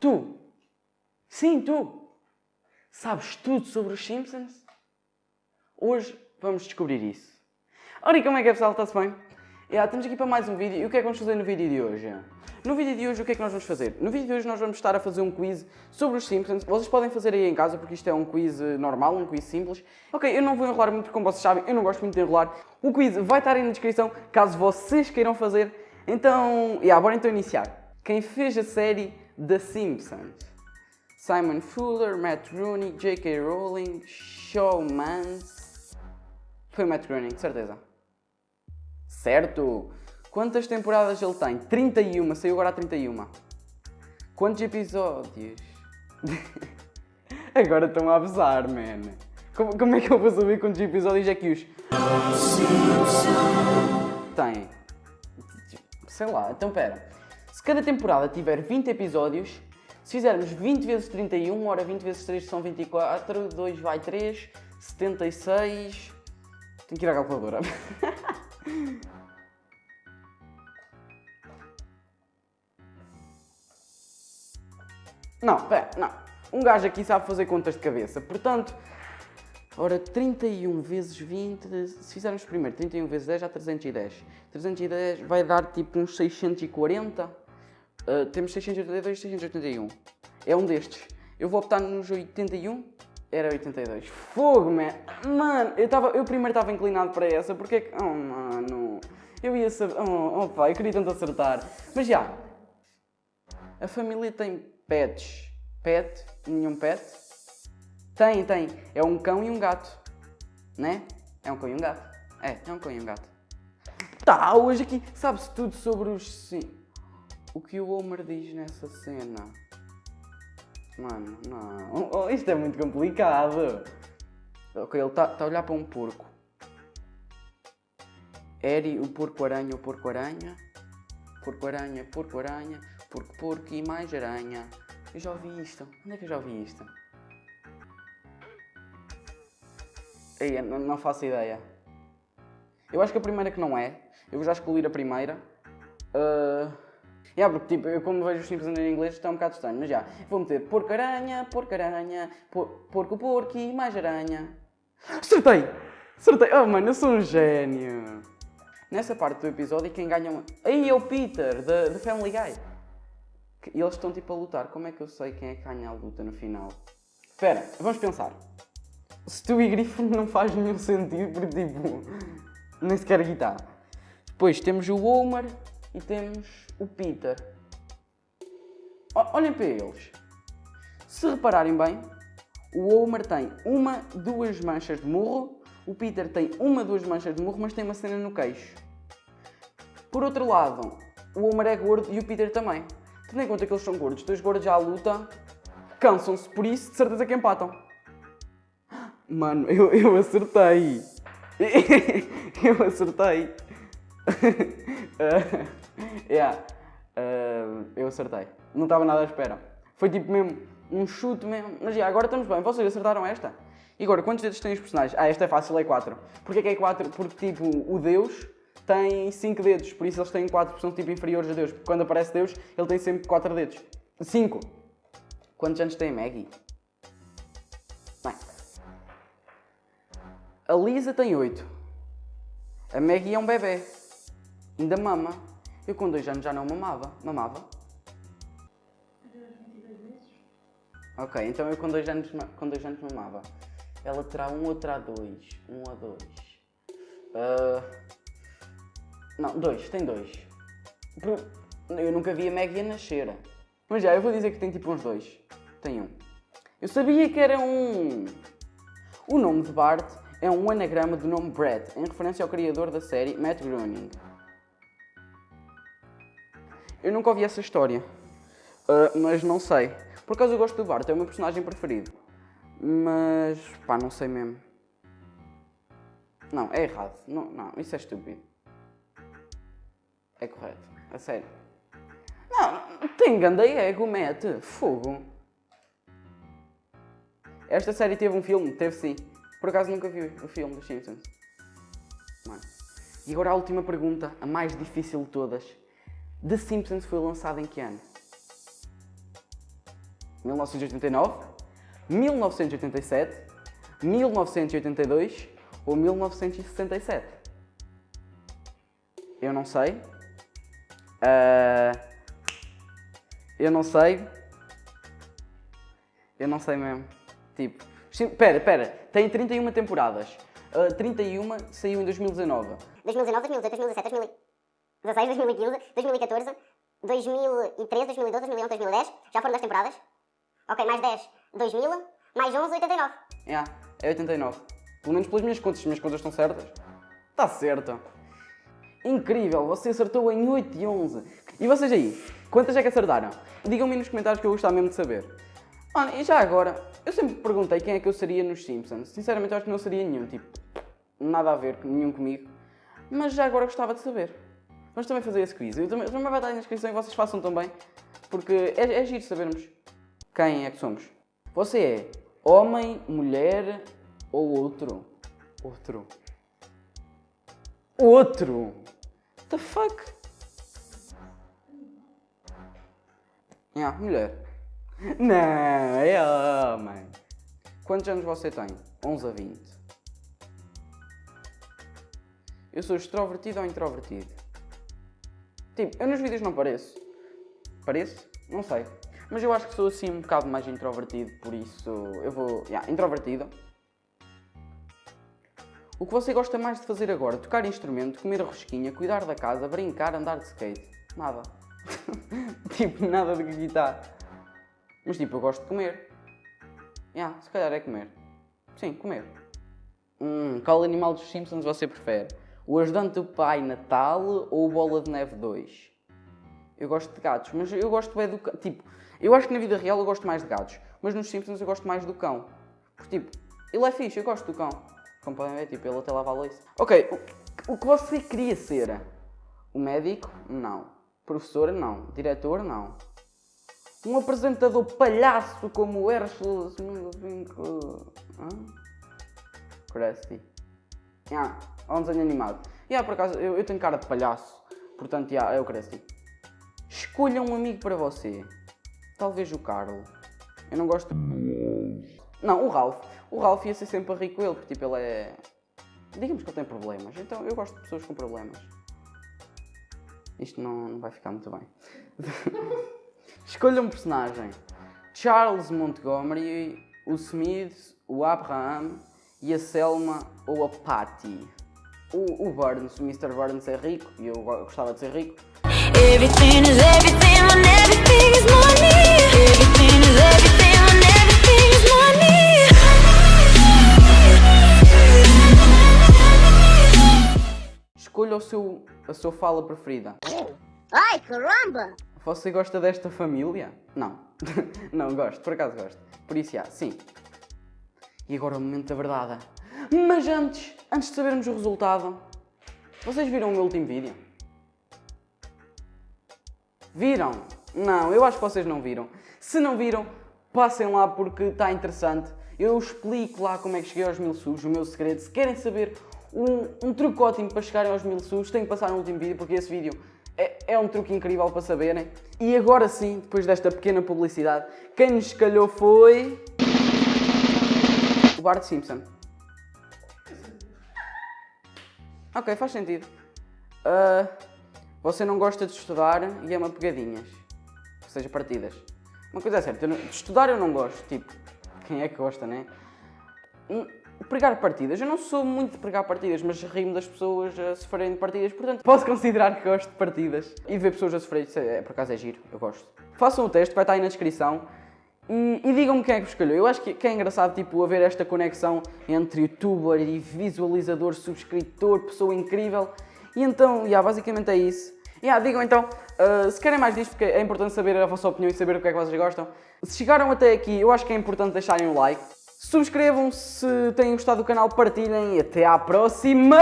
Tu, sim, tu, sabes tudo sobre os Simpsons? Hoje vamos descobrir isso. Ora, e como é que é pessoal? Está-se bem? Yeah, estamos aqui para mais um vídeo e o que é que vamos fazer no vídeo de hoje? No vídeo de hoje o que é que nós vamos fazer? No vídeo de hoje nós vamos estar a fazer um quiz sobre os Simpsons. Vocês podem fazer aí em casa porque isto é um quiz eh, normal, um quiz simples. Ok, eu não vou enrolar muito porque como vocês sabem eu não gosto muito de enrolar. O quiz vai estar aí na descrição caso vocês queiram fazer. Então, yeah, bora então iniciar. Quem fez a série The Simpsons? Simon Fuller, Matt Groening, J.K. Rowling, Showmans... Foi o Matt Groening, certeza. Certo! Quantas temporadas ele tem? 31, saiu agora a 31. Quantos episódios? agora estão a abusar, man. Como, como, é que eu vou saber quantos episódios é que os... Tem. Sei lá, então pera. Se cada temporada tiver 20 episódios, se fizermos 20 vezes 31, ora 20 vezes 3 são 24, 2 vai 3, 76... Tenho que ir à calculadora. Não, pera, não. Um gajo aqui sabe fazer contas de cabeça, portanto... Ora, 31 vezes 20, se fizermos primeiro 31 vezes 10 dá 310. 310 vai dar tipo uns 640. Uh, temos 682 e 681. É um destes. Eu vou optar nos 81. Era 82. Fogo, man. Mano, eu, tava, eu primeiro estava inclinado para essa, porque é que... Oh, mano. Eu ia saber... Oh, oh pá, eu queria tanto acertar. Mas já. A família tem pets. Pet? Nenhum pet? Tem, tem. É um cão e um gato. Né? É um cão e um gato. É, é um cão e um gato. Tá, hoje aqui sabe-se tudo sobre os... Sim. O que o Homer diz nessa cena? Mano, não. Oh, isto é muito complicado. Ok, ele está tá a olhar para um porco. Eri, o porco-aranha, o porco-aranha. Porco-aranha, porco-aranha. Porco-porco e mais aranha. Eu já ouvi isto. Onde é que eu já ouvi isto? Ei, não, faço ideia. Eu acho que a primeira que não é. Eu vou já escolher a primeira. Uh... Yeah, porque tipo, eu como vejo os Simpsons em inglês está um bocado estranho, mas já. Vou meter porco-aranha, porco-aranha, por, porco-porco e mais aranha. Acertei! Acertei! Oh mano, eu sou um gênio! Nessa parte do episódio quem ganha... Aí é o Peter, da Family Guy. E eles estão tipo a lutar. Como é que eu sei quem é que ganha a luta no final? Espera, vamos pensar. Stu e Griffin não faz nenhum sentido porque tipo... Nem sequer guitarra. Depois temos o Homer e temos o Peter. Olhem para eles. Se repararem bem, o Homer tem uma, duas manchas de murro, o Peter tem uma, duas manchas de murro, mas tem uma cena no queixo. Por outro lado, o Homer é gordo e o Peter também. Tendo em conta que eles são gordos, dois gordos à luta, cansam-se, por isso de certeza que empatam. Mano, eu, eu acertei. eu acertei. yeah. Uh, eu acertei. Não estava nada à espera. Foi tipo mesmo um chute mesmo. Mas yeah, agora estamos bem. Vocês acertaram esta? E agora, quantos dedos têm os personagens? Ah, esta é fácil, é 4. Porquê que é 4? Porque tipo, o Deus tem 5 dedos, por isso eles têm 4, porque são tipo inferiores a Deus. Porque quando aparece Deus, ele tem sempre 4 dedos. 5. Quantos anos tem a Maggie? Bem. A Lisa tem 8. A Maggie é um bebê. Ainda mama. Eu com 2 anos já não mamava. Mamava? Ok, então eu com 2 anos, com dois anos mamava. Ela terá 1 um ou terá 2? 1 um ou 2? Uh... Não, 2, tem 2. Eu nunca vi a Maggie a nascer. Mas já, eu vou dizer que tem tipo uns 2. Tem um. Eu sabia que era um... O nome de Bart é um anagrama do nome Brett, em referência ao criador da série, Matt Groening. Eu nunca ouvi essa história, uh, mas não sei. Por acaso eu gosto do Bart, é o meu personagem preferido. Mas, pá, não sei mesmo. Não, é errado. Não, não, isso é estúpido. É correto, a sério. Não, tem ganda ego, mete. Fogo. Esta série teve um filme? Teve sim. Por acaso nunca vi o filme dos Simpsons. Mano. E agora a última pergunta, a mais difícil de todas. The Simpsons foi lançado em que ano? 1989? 1987? 1982? Ou 1967? Eu não sei. Uh, eu não sei. Eu não sei mesmo. Tipo, espera, espera, tem 31 temporadas. Uh, 31 saiu em 2019. 2019, 2018, 2017, 2016, 2015, 2014, 2013, 2012, 2011, 2010. Já foram 10 temporadas. Ok, mais 10, 2000, mais 11, 89. Yeah, é 89. Pelo menos pelas minhas contas, se as minhas contas estão certas. Está certo. Incrível, você acertou em 8 e 11. E vocês aí, quantas é que acertaram? Digam-me nos comentários que eu gostava mesmo de saber. Mano, e já agora, eu sempre perguntei quem é que eu seria nos Simpsons. Sinceramente, eu acho que não seria nenhum, tipo, nada a ver, nenhum comigo. Mas já agora gostava de saber. Vamos também fazer esse quiz. Eu também, também vai estar na descrição e vocês façam também, porque é, é giro sabermos quem é que somos. Você é homem, mulher ou outro? Outro. Outro! The fuck? Yeah, mulher. Não, é homem. Quantos anos você tem? 11 a 20. Eu sou extrovertido ou introvertido? Tipo, eu nos vídeos não pareço. Pareço? Não sei. Mas eu acho que sou assim um bocado mais introvertido, por isso eu vou... Yeah, introvertido. O que você gosta mais de fazer agora? Tocar instrumento, comer rosquinha, cuidar da casa, brincar, andar de skate? Nada. tipo, nada de guitarra. Mas tipo, eu gosto de comer. Yeah, se calhar é comer. Sim, comer. Hum, qual animal dos Simpsons você prefere? O ajudante do Pai Natal ou o Bola de Neve 2? Eu gosto de gatos, mas eu gosto bem do cão. Tipo, eu acho que na vida real eu gosto mais de gatos, mas nos Simpsons eu gosto mais do cão. Porque, tipo, ele é fixe, eu gosto do cão. Como podem ver, tipo, ele até lava a louça. Ok, o, o que você queria ser? O médico? Não. Professor? Não. Diretor? Não. Um apresentador palhaço como o Herschel... Krusty. Ah, é um desenho animado. E yeah, por acaso, eu, eu tenho cara de palhaço. Portanto, yeah, é o Krusty. Escolha um amigo para você. Talvez o Carlo. Eu não gosto... Não, o Ralph. O Ralph ia ser sempre a rir com ele, porque tipo, ele é... Digamos que ele tem problemas. Então eu gosto de pessoas com problemas. Isto não, não vai ficar muito bem. Escolha um personagem. Charles Montgomery, o Smith, o Abraham e a Selma ou a Patty. O, o Burns, o Mr. Burns é rico e eu gostava de ser rico. Everything is everything fala preferida. Ai, caramba! Você gosta desta família? Não. não, gosto, por acaso gosto. Por isso, já, sim. E agora o momento da verdade. Mas antes, antes de sabermos o resultado, vocês viram o meu último vídeo? Viram? Não, eu acho que vocês não viram. Se não viram, passem lá porque está interessante. Eu explico lá como é que cheguei aos mil subs, o meu segredo. Se querem saber um, um truque ótimo para chegarem aos mil subs, têm que passar no último vídeo porque esse vídeo é, é, um truque incrível para saberem. E agora sim, depois desta pequena publicidade, quem nos calhou foi... O Bart Simpson. Ok, faz sentido. Uh, você não gosta de estudar e ama pegadinhas. Ou seja, partidas. Uma coisa é certa, de estudar eu não gosto. Tipo, quem é que gosta, né? Hum, pregar partidas. Eu não sou muito de pregar partidas, mas rimo das pessoas a sofrerem de partidas, portanto posso considerar que gosto de partidas. E de ver pessoas a sofrerem, é, por acaso é giro, eu gosto. Façam o teste, vai estar aí na descrição. E, e digam-me quem é que vos escolheu. Eu acho que, que, é engraçado tipo, haver esta conexão entre youtuber e visualizador, subscritor, pessoa incrível. E então, yeah, basicamente é isso. Yeah, digam então, uh, se querem mais disto, porque é importante saber a vossa opinião e saber o que é que vocês gostam. Se chegaram até aqui, eu acho que é importante deixarem o like. Subscrevam se têm gostado do canal, partilhem e até à próxima!